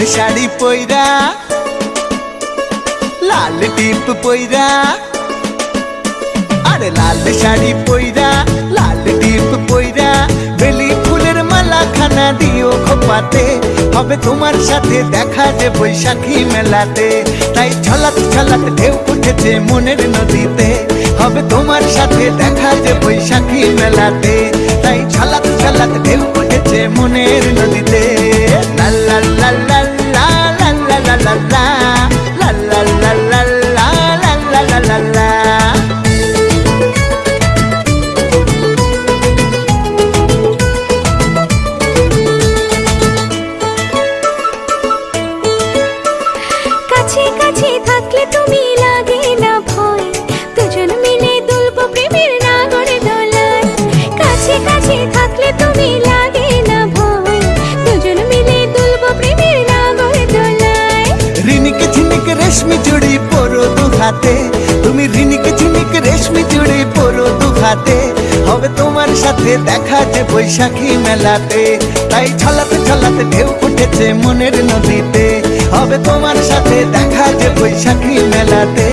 পইরা, লাল টিপ পইরা, আরে লাল শাড়ি পইরা, লাল টিপ পইরা, বেলি ফুলের মালা খানা দিও খোপাতে, হবে তোমার সাথে দেখা যে বৈশাখী মেলাতে। তাই ছলাত ছলাত ঢেউ উঠেছে মনের নদীতে, হবে তোমার সাথে দেখা যে বৈশাখী মেলাতে। তাই ছলাত ছলাত ঢেউ উঠেছে মনের নদীতে। কাছে থাকলে তুমি না ভয়। থাকলে তুমি না ভয়। রেশমি চুড়ি পরো দু তুমি রেশমি চুড়ি হবে তোমার সাথে দেখা যে বৈশাখী মেলাতে। তাই ছলাতে ছলাতে ঢেউ উঠেছে মনের নদীতে। হবে তোমার সাথে দেখা যে বৈশাখী মেলাতে।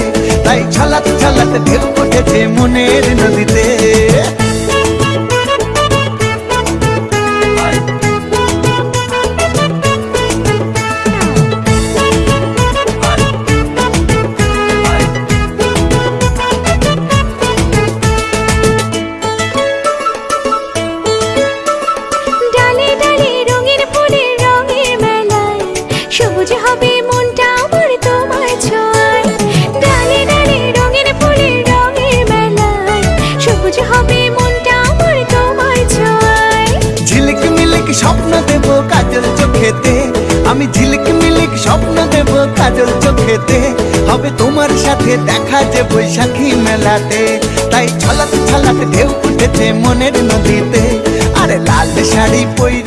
তাই ছলাতে ছলাতে ঢেউ উঠেছে মনের নদীতে। দেব কাজল চোখেতে। আমি ঝিলিক মিলিক স্বপ্ন দেব কাজল চোখেতে। হবে তোমার সাথে দেখা যে বৈশাখী মেলাতে। তাই ছলাতে ছলাতে ঢেউ উঠেছে মনের নদীতে। আরে লাল শাড়ি পইরা